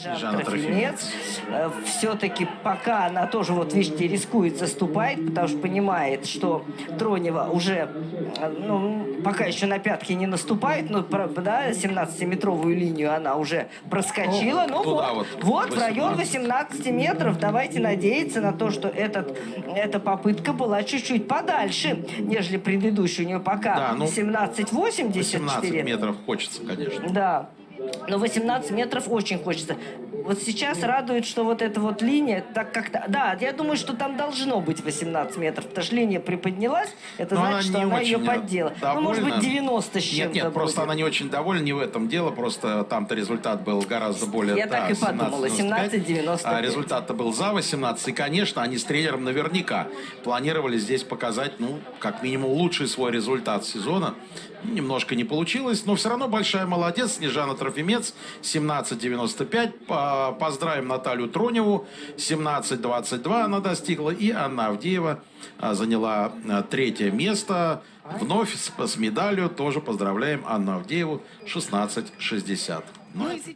Снежана Трофимец. Все-таки пока она тоже, вот видите, рискует заступать, потому что понимает, что Тронева уже, э, ну, пока еще на пятки не наступает, но, про- да, 17-метровую линию она уже проскочила. Ну, туда вот, вот, вот, в район 18. 18 метров. Давайте надеяться на то, что этот, эта попытка была чуть-чуть подальше, нежели предыдущая. У нее пока Да, ну, 17,84. 18 метров хочется, конечно. Да. Но 18 метров очень хочется. Вот сейчас радует, что вот эта вот линия, так как-то... Да, я думаю, что там должно быть 18 метров, потому что линия приподнялась, это Но значит, она что она ее очень поддела. Ну, может быть, довольна. 90 с чем-то Нет, нет, просто будет. она не очень довольна, не в этом дело, просто там-то результат был гораздо более... Я так и подумала, 17,95. А результат-то был за 18, и, конечно, они с тренером наверняка планировали здесь показать, ну, как минимум, лучший свой результат сезона. Ну, Немножко не получилось, но все равно большая молодец, Снежана Трофимец, 17.95. По- Поздравим Наталью Троневу, 17.22 она достигла, и Анна Авдеева а, заняла а, третье место. Вновь с, с медалью тоже поздравляем Анну Авдееву, 16.60. Ну, и